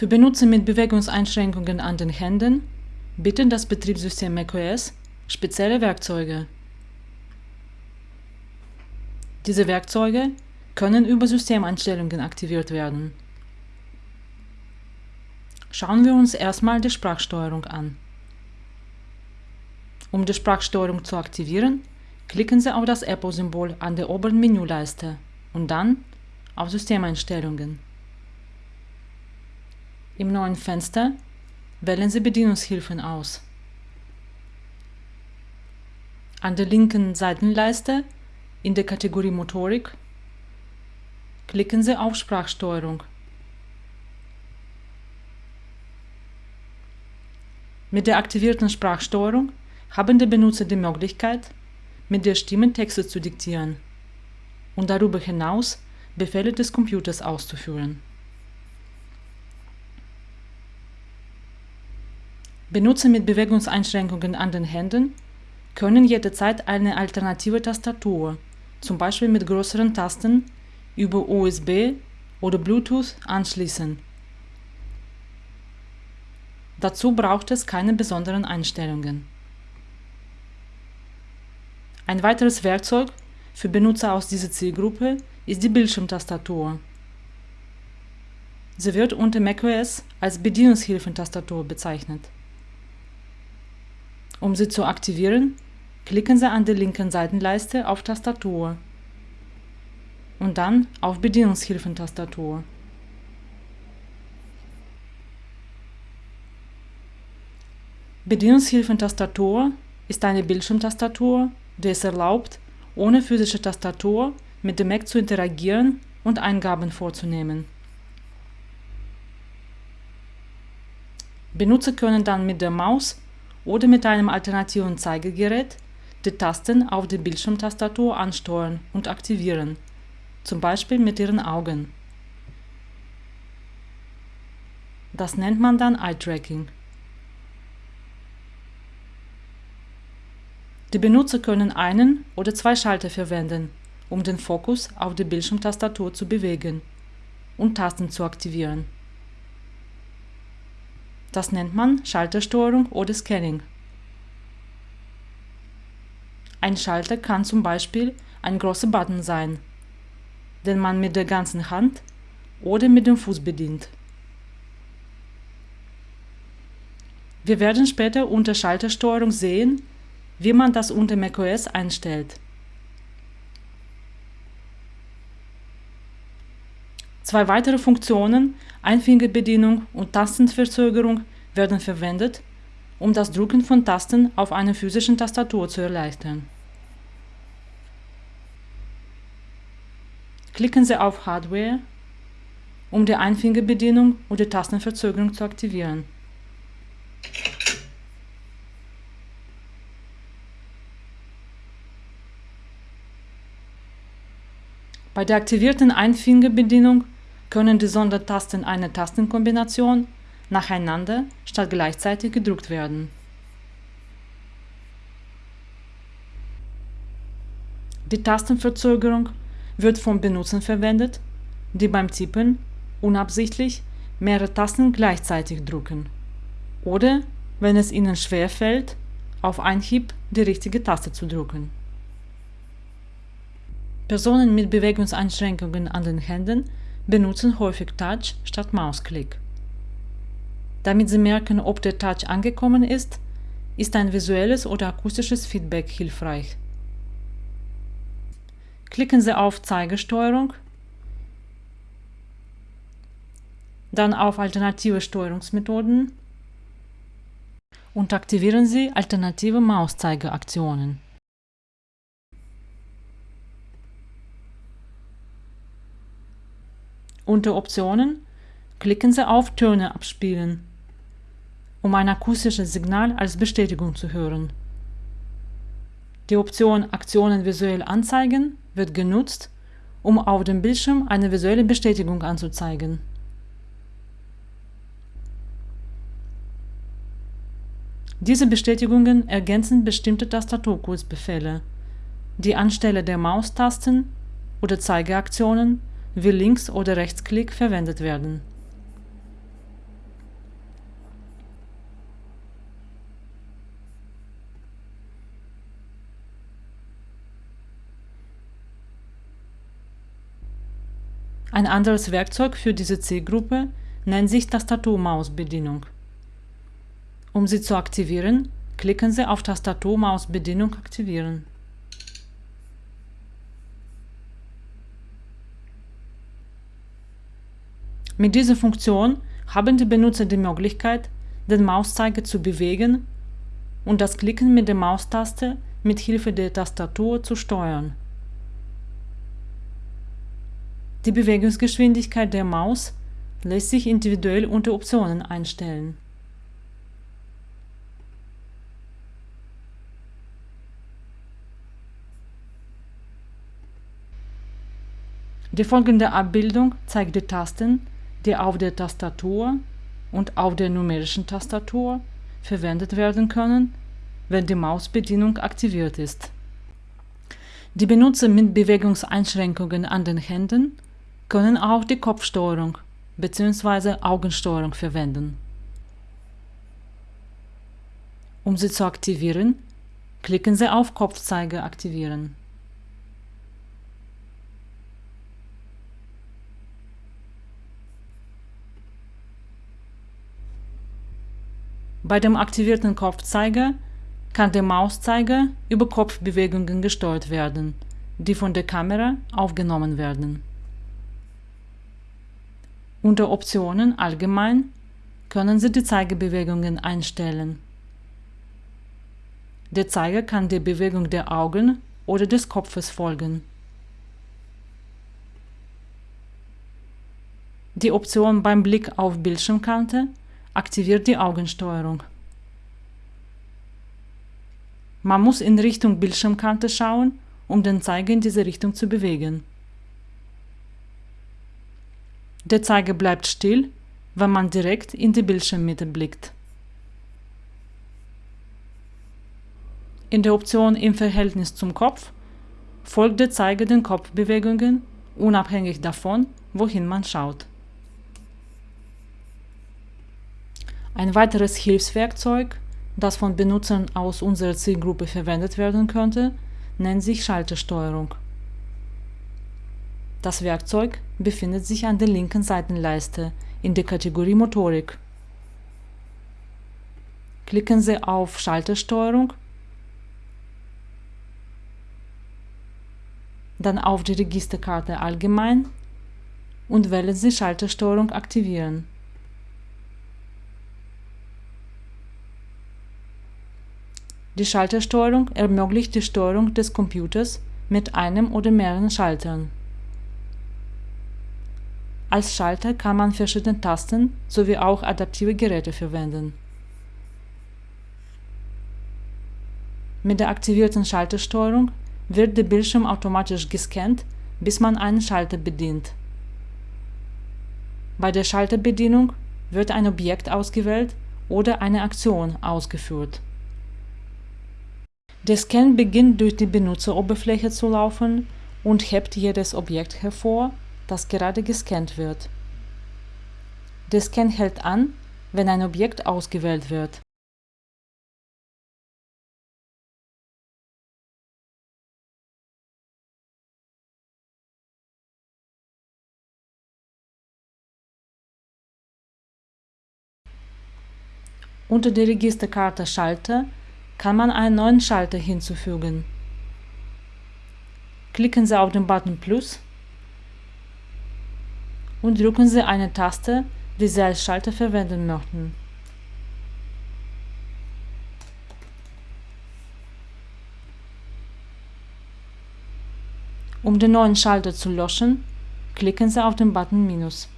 Für Benutzer mit Bewegungseinschränkungen an den Händen bietet das Betriebssystem macOS spezielle Werkzeuge. Diese Werkzeuge können über Systemeinstellungen aktiviert werden. Schauen wir uns erstmal die Sprachsteuerung an. Um die Sprachsteuerung zu aktivieren, klicken Sie auf das Apple-Symbol an der oberen Menüleiste und dann auf Systemeinstellungen. Im neuen Fenster wählen Sie Bedienungshilfen aus. An der linken Seitenleiste in der Kategorie Motorik klicken Sie auf Sprachsteuerung. Mit der aktivierten Sprachsteuerung haben die Benutzer die Möglichkeit, mit der Stimme Texte zu diktieren und darüber hinaus Befehle des Computers auszuführen. Benutzer mit Bewegungseinschränkungen an den Händen können jederzeit eine alternative Tastatur, zum Beispiel mit größeren Tasten, über USB oder Bluetooth anschließen. Dazu braucht es keine besonderen Einstellungen. Ein weiteres Werkzeug für Benutzer aus dieser Zielgruppe ist die Bildschirmtastatur. Sie wird unter macOS als Bedienungshilfentastatur bezeichnet. Um sie zu aktivieren, klicken Sie an der linken Seitenleiste auf Tastatur und dann auf Bedienungshilfentastatur. Bedienungshilfentastatur ist eine Bildschirmtastatur, die es erlaubt, ohne physische Tastatur mit dem Mac zu interagieren und Eingaben vorzunehmen. Benutzer können dann mit der Maus oder mit einem alternativen Zeigegerät die Tasten auf der Bildschirmtastatur ansteuern und aktivieren, zum Beispiel mit ihren Augen. Das nennt man dann Eye-Tracking. Die Benutzer können einen oder zwei Schalter verwenden, um den Fokus auf der Bildschirmtastatur zu bewegen und Tasten zu aktivieren. Das nennt man Schaltersteuerung oder Scanning. Ein Schalter kann zum Beispiel ein großer Button sein, den man mit der ganzen Hand oder mit dem Fuß bedient. Wir werden später unter Schaltersteuerung sehen, wie man das unter macOS einstellt. Zwei weitere Funktionen, Einfingerbedienung und Tastenverzögerung, werden verwendet, um das Drücken von Tasten auf einer physischen Tastatur zu erleichtern. Klicken Sie auf Hardware, um die Einfingerbedienung und die Tastenverzögerung zu aktivieren. Bei der aktivierten Einfingerbedienung können die Sondertasten einer Tastenkombination nacheinander statt gleichzeitig gedrückt werden. Die Tastenverzögerung wird von Benutzern verwendet, die beim Tippen unabsichtlich mehrere Tasten gleichzeitig drücken oder, wenn es ihnen schwerfällt, auf Einhieb die richtige Taste zu drücken. Personen mit Bewegungseinschränkungen an den Händen benutzen häufig Touch statt Mausklick. Damit sie merken, ob der Touch angekommen ist, ist ein visuelles oder akustisches Feedback hilfreich. Klicken Sie auf Zeigesteuerung, dann auf Alternative Steuerungsmethoden und aktivieren Sie alternative Mauszeigeaktionen. Unter Optionen klicken Sie auf Töne abspielen, um ein akustisches Signal als Bestätigung zu hören. Die Option Aktionen visuell anzeigen wird genutzt, um auf dem Bildschirm eine visuelle Bestätigung anzuzeigen. Diese Bestätigungen ergänzen bestimmte Tastaturkurzbefehle, die anstelle der Maustasten oder Zeigeaktionen wie Links- oder Rechtsklick verwendet werden. Ein anderes Werkzeug für diese Zielgruppe nennt sich Tastatur-Maus-Bedienung. Um sie zu aktivieren, klicken Sie auf Tastatur-Maus-Bedienung aktivieren. Mit dieser Funktion haben die Benutzer die Möglichkeit, den Mauszeiger zu bewegen und das Klicken mit der Maustaste mit Hilfe der Tastatur zu steuern. Die Bewegungsgeschwindigkeit der Maus lässt sich individuell unter Optionen einstellen. Die folgende Abbildung zeigt die Tasten, die auf der Tastatur und auf der numerischen Tastatur verwendet werden können, wenn die Mausbedienung aktiviert ist. Die Benutzer mit Bewegungseinschränkungen an den Händen können auch die Kopfsteuerung bzw. Augensteuerung verwenden. Um sie zu aktivieren, klicken Sie auf Kopfzeiger aktivieren. Bei dem aktivierten Kopfzeiger kann der Mauszeiger über Kopfbewegungen gesteuert werden, die von der Kamera aufgenommen werden. Unter Optionen Allgemein können Sie die Zeigebewegungen einstellen. Der Zeiger kann der Bewegung der Augen oder des Kopfes folgen. Die Option beim Blick auf Bildschirmkante aktiviert die Augensteuerung. Man muss in Richtung Bildschirmkante schauen, um den Zeiger in diese Richtung zu bewegen. Der Zeiger bleibt still, wenn man direkt in die Bildschirmmitte blickt. In der Option Im Verhältnis zum Kopf folgt der Zeiger den Kopfbewegungen, unabhängig davon, wohin man schaut. Ein weiteres Hilfswerkzeug, das von Benutzern aus unserer Zielgruppe verwendet werden könnte, nennt sich Schaltersteuerung. Das Werkzeug befindet sich an der linken Seitenleiste in der Kategorie Motorik. Klicken Sie auf Schaltersteuerung, dann auf die Registerkarte Allgemein und wählen Sie Schaltersteuerung aktivieren. Die Schaltersteuerung ermöglicht die Steuerung des Computers mit einem oder mehreren Schaltern. Als Schalter kann man verschiedene Tasten sowie auch adaptive Geräte verwenden. Mit der aktivierten Schaltersteuerung wird der Bildschirm automatisch gescannt, bis man einen Schalter bedient. Bei der Schalterbedienung wird ein Objekt ausgewählt oder eine Aktion ausgeführt. Der Scan beginnt durch die Benutzeroberfläche zu laufen und hebt jedes Objekt hervor, das gerade gescannt wird. Der Scan hält an, wenn ein Objekt ausgewählt wird. Unter der Registerkarte Schalter kann man einen neuen Schalter hinzufügen. Klicken Sie auf den Button Plus und drücken Sie eine Taste, die Sie als Schalter verwenden möchten. Um den neuen Schalter zu löschen, klicken Sie auf den Button Minus.